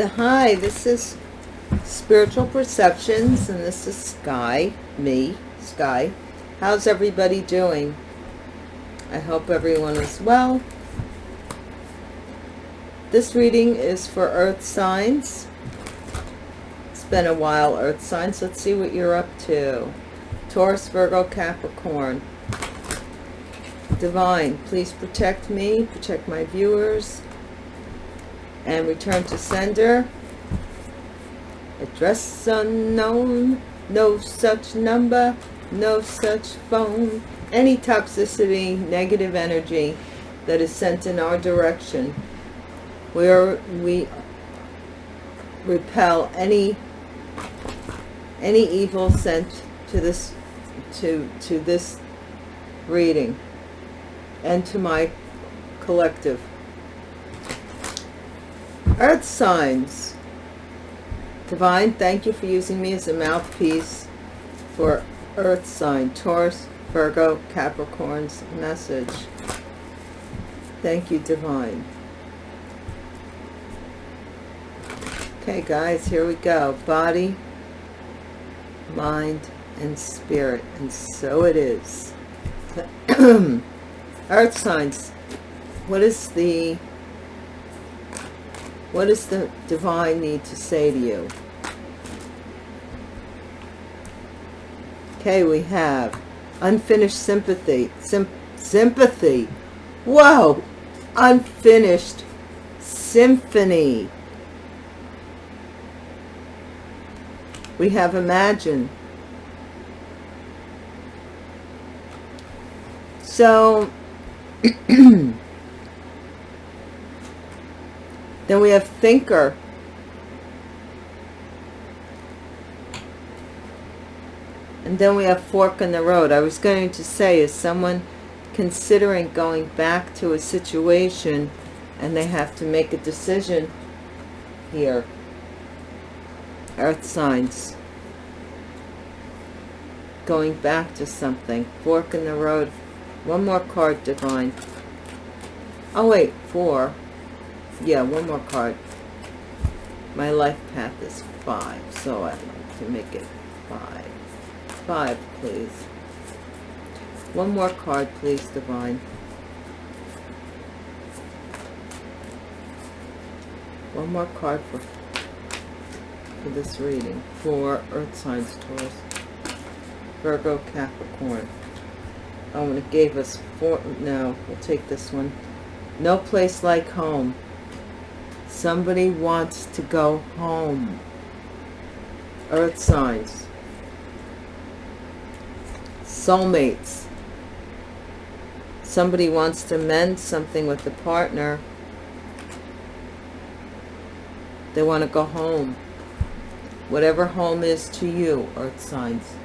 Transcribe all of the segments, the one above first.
the hi this is spiritual perceptions and this is sky me sky. How's everybody doing? I hope everyone is well. This reading is for earth signs. It's been a while earth signs. Let's see what you're up to. Taurus virgo capricorn. Divine please protect me protect my viewers and return to sender. Address unknown, no such number, no such phone. Any toxicity, negative energy that is sent in our direction, where we repel any any evil sent to this to to this reading and to my collective Earth signs. Divine, thank you for using me as a mouthpiece for Earth sign, Taurus, Virgo, Capricorn's message. Thank you, Divine. Okay, guys, here we go. Body, mind, and spirit. And so it is. Earth signs. What is the what does the divine need to say to you? Okay, we have unfinished sympathy. Sym sympathy. Whoa! Unfinished symphony. We have imagine. So, Then we have thinker. And then we have fork in the road. I was going to say, is someone considering going back to a situation and they have to make a decision here? Earth signs. Going back to something. Fork in the road. One more card, Divine. Oh, wait. Four yeah one more card. My life path is five so i'd like to make it five. Five please. One more card please divine. One more card for for this reading. For earth signs taurus. Virgo capricorn. Oh and it gave us four no we'll take this one. No place like home Somebody wants to go home. Earth signs. Soulmates. Somebody wants to mend something with the partner. They want to go home. Whatever home is to you, earth signs.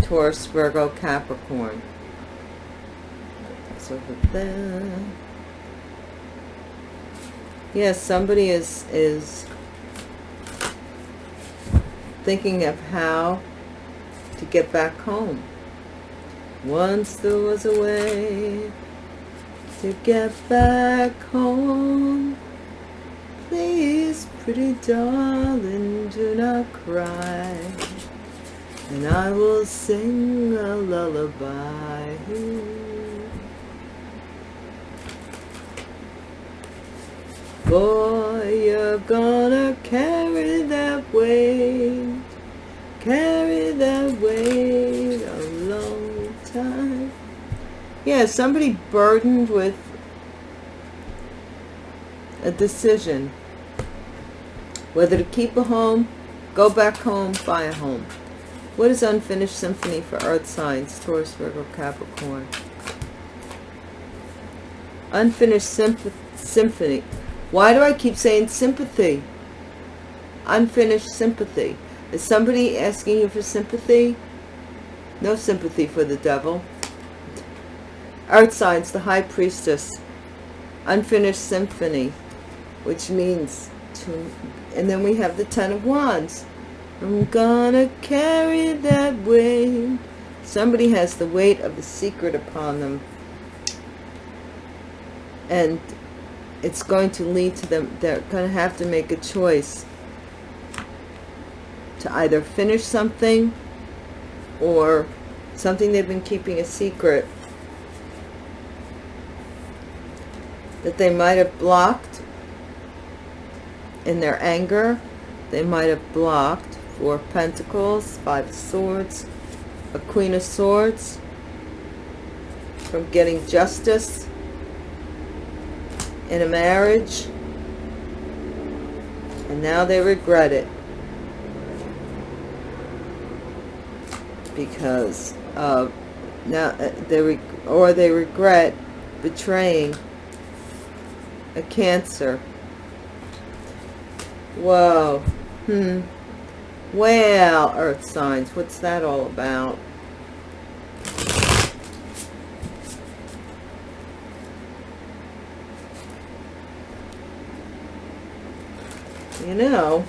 Taurus, Virgo, Capricorn. That's over yes somebody is is thinking of how to get back home. Once there was a way to get back home please pretty darling do not cry. And I will sing a lullaby Boy, you're gonna carry that weight, carry that weight a long time. Yeah, somebody burdened with a decision. Whether to keep a home, go back home, buy a home. What is unfinished symphony for earth signs, Taurus, Virgo, Capricorn? Unfinished symphony why do I keep saying sympathy? Unfinished sympathy. Is somebody asking you for sympathy? No sympathy for the devil. Earth signs, the high priestess. Unfinished symphony, which means to, and then we have the ten of wands. I'm gonna carry that weight. Somebody has the weight of the secret upon them. And it's going to lead to them, they're going to have to make a choice to either finish something or something they've been keeping a secret that they might have blocked in their anger. They might have blocked Four Pentacles, Five Swords, a Queen of Swords from getting justice in a marriage and now they regret it because of now uh, they or they regret betraying a cancer. Whoa. Hmm. Well earth signs what's that all about you know.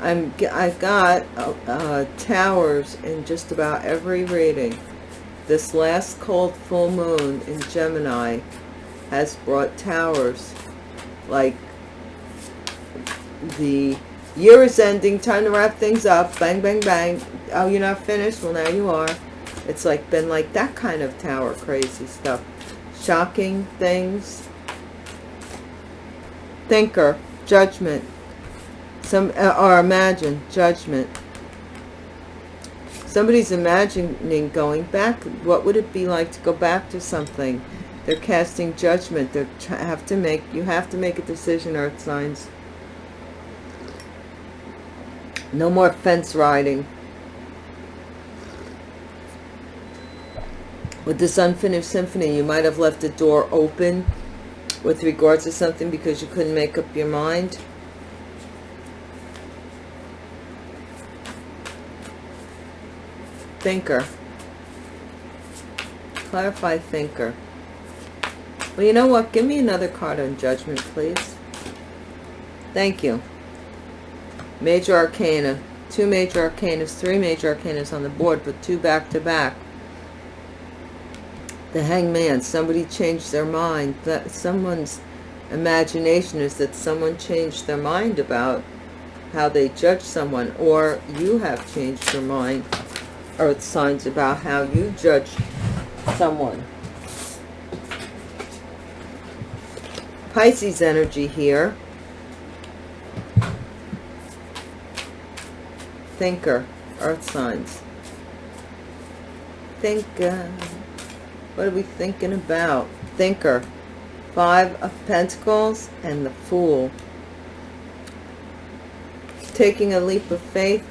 I'm I've got uh, uh, towers in just about every reading. This last cold full moon in Gemini has brought towers like the year is ending time to wrap things up bang bang bang. Oh you're not finished? Well now you are. It's like been like that kind of tower crazy stuff. Shocking things thinker, judgment, some uh, or imagine, judgment. Somebody's imagining going back. What would it be like to go back to something? They're casting judgment. They have to make. You have to make a decision, Earth signs. No more fence riding. With this unfinished symphony, you might have left the door open with regards to something because you couldn't make up your mind. Thinker. Clarify thinker. Well, you know what? Give me another card on judgment, please. Thank you. Major Arcana. Two Major Arcanas, three Major Arcanas on the board, but two back-to-back. back to back the hangman somebody changed their mind that someone's imagination is that someone changed their mind about how they judge someone or you have changed your mind earth signs about how you judge someone. Pisces energy here. Thinker earth signs. Thinker what are we thinking about? Thinker. Five of Pentacles and the Fool. Taking a leap of faith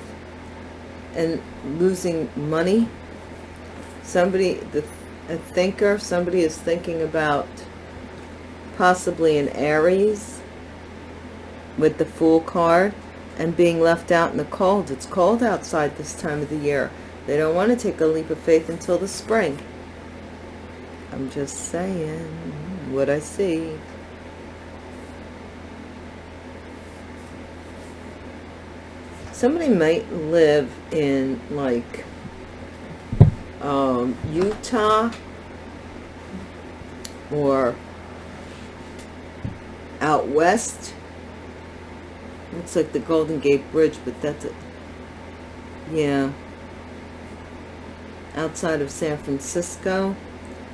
and losing money. Somebody, the, a thinker, somebody is thinking about possibly an Aries with the Fool card and being left out in the cold. It's cold outside this time of the year. They don't want to take a leap of faith until the spring. I'm just saying what I see. Somebody might live in like um, Utah or out west. Looks like the Golden Gate Bridge, but that's it. Yeah. Outside of San Francisco.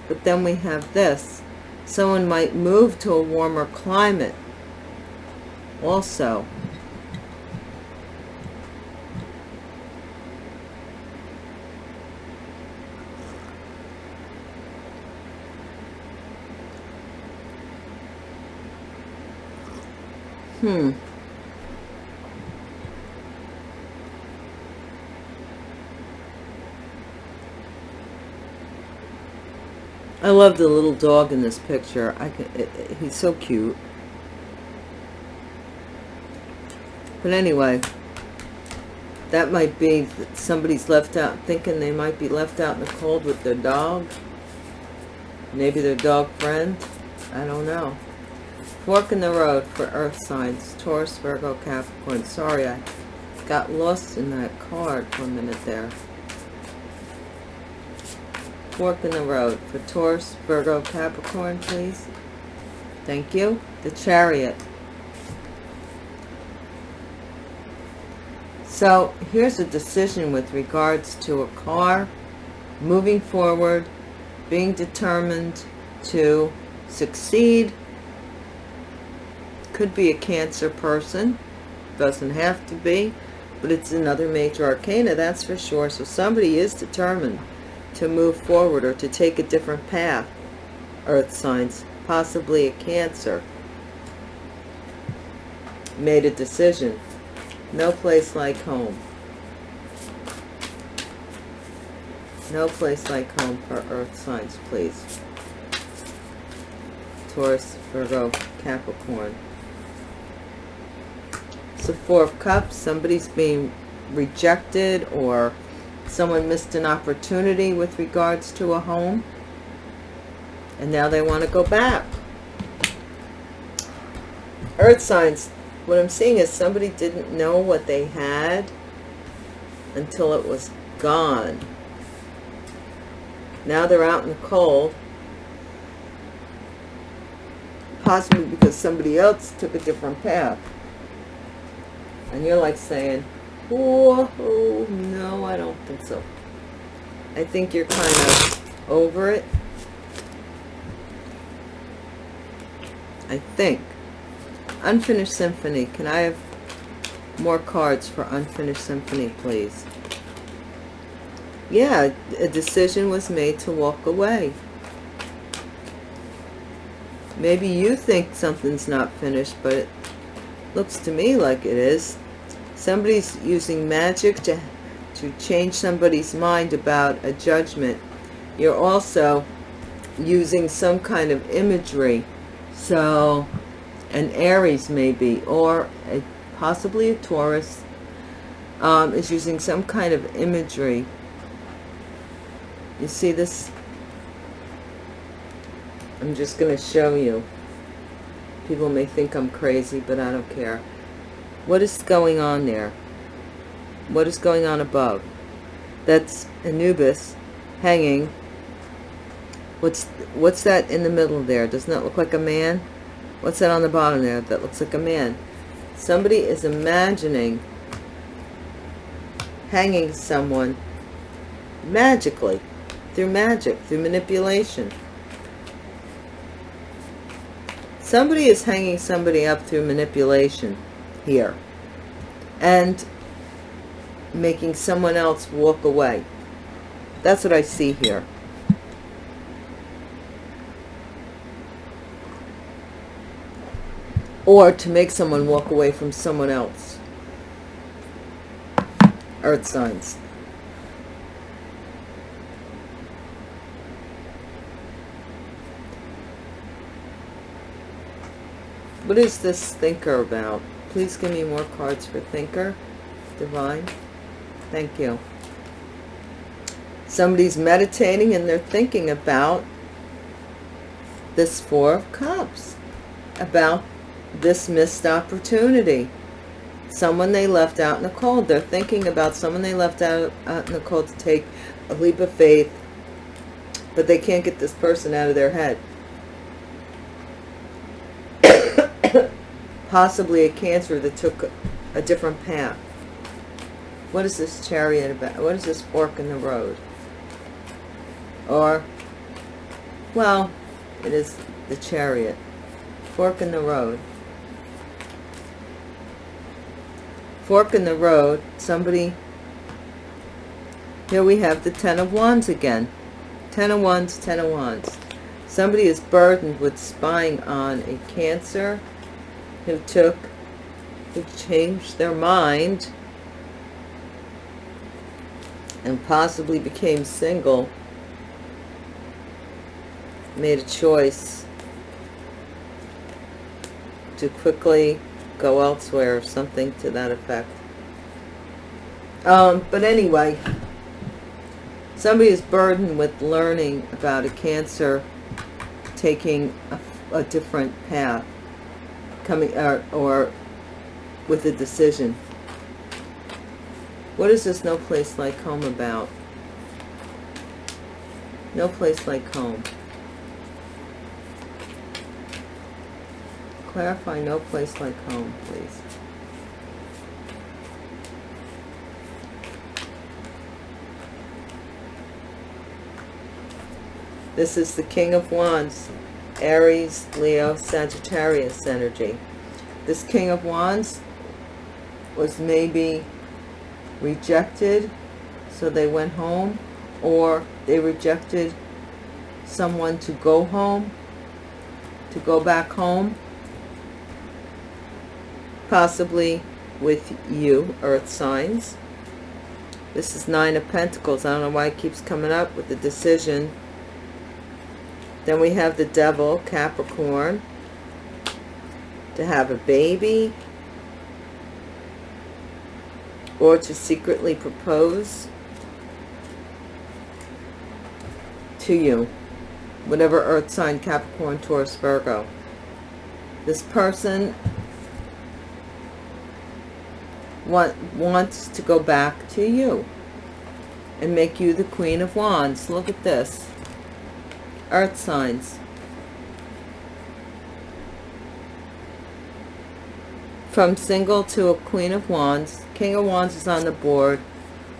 But then we have this. Someone might move to a warmer climate also. Hmm. Love the little dog in this picture. I can, it, it, he's so cute. But anyway, that might be somebody's left out, thinking they might be left out in the cold with their dog. Maybe their dog friend. I don't know. Fork in the road for earth signs. Taurus, Virgo, Capricorn. Sorry, I got lost in that card for a minute there. Fork in the road for Taurus, Virgo, Capricorn, please. Thank you. The chariot. So here's a decision with regards to a car, moving forward, being determined to succeed. Could be a cancer person. Doesn't have to be. But it's another major arcana, that's for sure. So somebody is determined to move forward or to take a different path. Earth signs. Possibly a cancer. Made a decision. No place like home. No place like home for earth signs, please. Taurus, Virgo, Capricorn. It's the Four of Cups. Somebody's being rejected or someone missed an opportunity with regards to a home. And now they want to go back. Earth signs. What I'm seeing is somebody didn't know what they had until it was gone. Now they're out in the cold. Possibly because somebody else took a different path. And you're like saying, oh, oh, no, I don't think so. I think you're kind of over it. I think. Unfinished Symphony. Can I have more cards for Unfinished Symphony, please? yeah, a decision was made to walk away. Maybe you think something's not finished, but it looks to me like it is. Somebody's using magic to, to change somebody's mind about a judgment. You're also using some kind of imagery. So, an Aries maybe, or a, possibly a Taurus, um, is using some kind of imagery you see this? I'm just going to show you. People may think I'm crazy, but I don't care. What is going on there? What is going on above? That's Anubis hanging. What's what's that in the middle there? Doesn't that look like a man? What's that on the bottom there? That looks like a man. Somebody is imagining hanging someone magically through magic, through manipulation. Somebody is hanging somebody up through manipulation here. And making someone else walk away. That's what I see here. Or to make someone walk away from someone else. Earth signs. What is this thinker about? Please give me more cards for thinker. Divine. Thank you. Somebody's meditating and they're thinking about this Four of Cups. About this missed opportunity. Someone they left out in the cold. They're thinking about someone they left out, out in the cold to take a leap of faith. But they can't get this person out of their head. Possibly a cancer that took a different path. What is this chariot about? What is this fork in the road? Or, well, it is the chariot. Fork in the road. Fork in the road. Somebody, here we have the Ten of Wands again. Ten of Wands, Ten of Wands. Somebody is burdened with spying on a Cancer, who took, who changed their mind and possibly became single, made a choice to quickly go elsewhere or something to that effect. Um, but anyway, somebody is burdened with learning about a cancer taking a, a different path coming or, or with a decision. What is this no place like home about? No place like home. Clarify no place like home, please. This is the King of Wands, Aries, Leo, Sagittarius energy. This King of Wands was maybe rejected, so they went home, or they rejected someone to go home, to go back home, possibly with you, earth signs. This is Nine of Pentacles. I don't know why it keeps coming up with the decision then we have the devil, Capricorn, to have a baby or to secretly propose to you, whatever earth sign, Capricorn, Taurus, Virgo. This person want, wants to go back to you and make you the Queen of Wands. Look at this earth signs. From single to a Queen of Wands. King of Wands is on the board.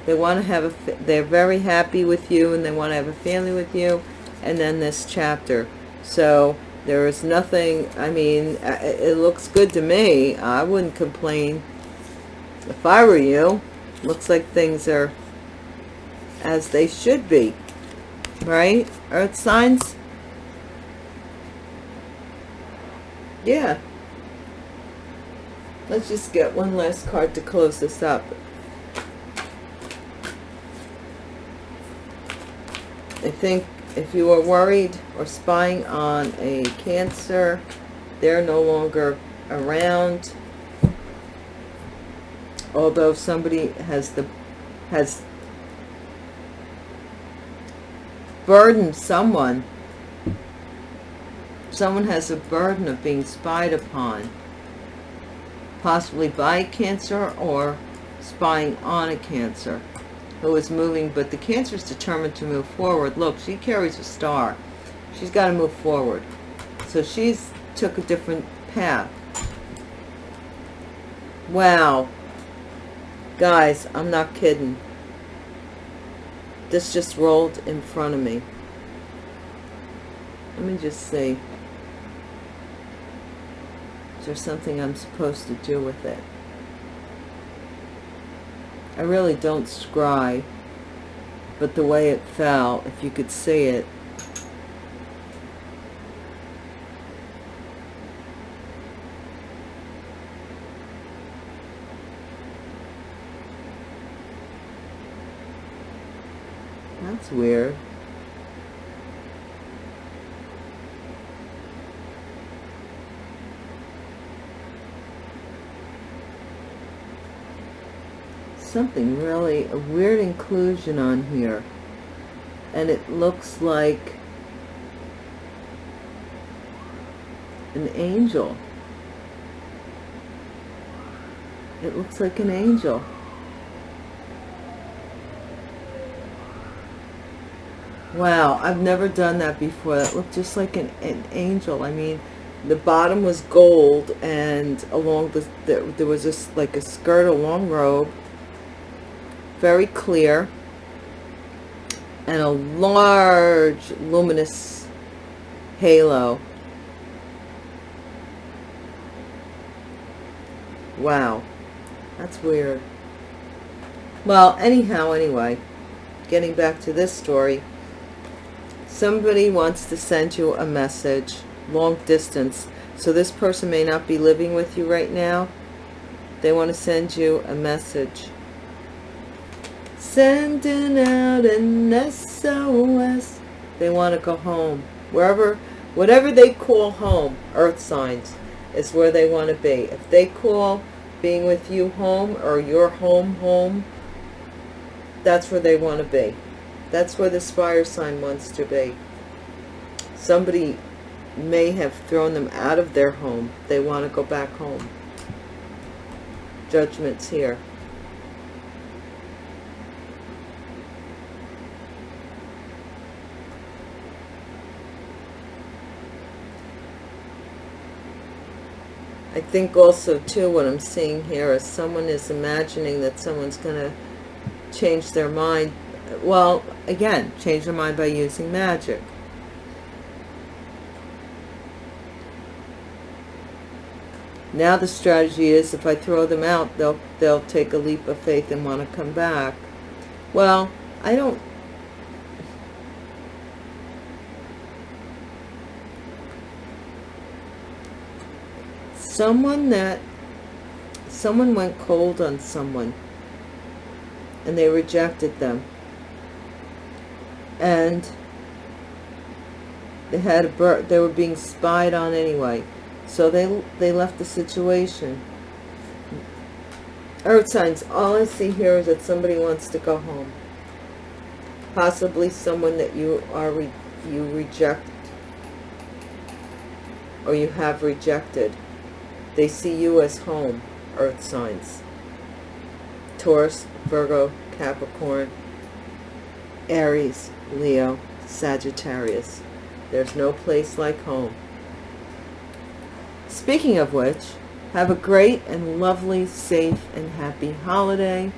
They want to have a, they're very happy with you and they want to have a family with you. And then this chapter. So there is nothing, I mean, uh, it looks good to me. I wouldn't complain if I were you. Looks like things are as they should be right? Earth signs. Yeah. Let's just get one last card to close this up. I think if you are worried or spying on a cancer, they're no longer around. Although somebody has the has burden someone. Someone has a burden of being spied upon, possibly by cancer or spying on a cancer who is moving, but the cancer is determined to move forward. Look, she carries a star. She's got to move forward. So she's took a different path. Wow. Guys, I'm not kidding. This just rolled in front of me. Let me just see. Is there something I'm supposed to do with it? I really don't scry, but the way it fell, if you could see it, That's weird. Something really, a weird inclusion on here. And it looks like an angel. It looks like an angel. Wow, I've never done that before. That looked just like an, an angel. I mean, the bottom was gold and along the, the there was just like a skirt, a long robe, very clear, and a large luminous halo. Wow, that's weird. Well, anyhow, anyway, getting back to this story, somebody wants to send you a message long distance so this person may not be living with you right now. They want to send you a message. Sending out an SOS they want to go home. Wherever whatever they call home earth signs is where they want to be. If they call being with you home or your home home that's where they want to be that's where this fire sign wants to be. Somebody may have thrown them out of their home. They want to go back home. Judgment's here. I think also too what I'm seeing here is someone is imagining that someone's going to change their mind well, again, change their mind by using magic. Now the strategy is if I throw them out, they'll they'll take a leap of faith and want to come back. Well, I don't someone that someone went cold on someone and they rejected them and they had a bird they were being spied on anyway. So they they left the situation. Earth signs. All i see here is that somebody wants to go home. Possibly someone that you are re you reject or you have rejected. They see you as home, earth signs. Taurus, Virgo, Capricorn, Aries, Leo, Sagittarius. There's no place like home. Speaking of which, have a great and lovely, safe and happy holiday.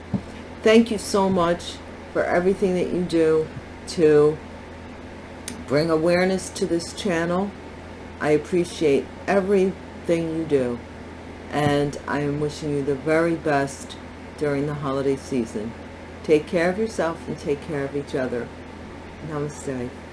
Thank you so much for everything that you do to bring awareness to this channel. I appreciate everything you do. And I am wishing you the very best during the holiday season. Take care of yourself and take care of each other. Namaste.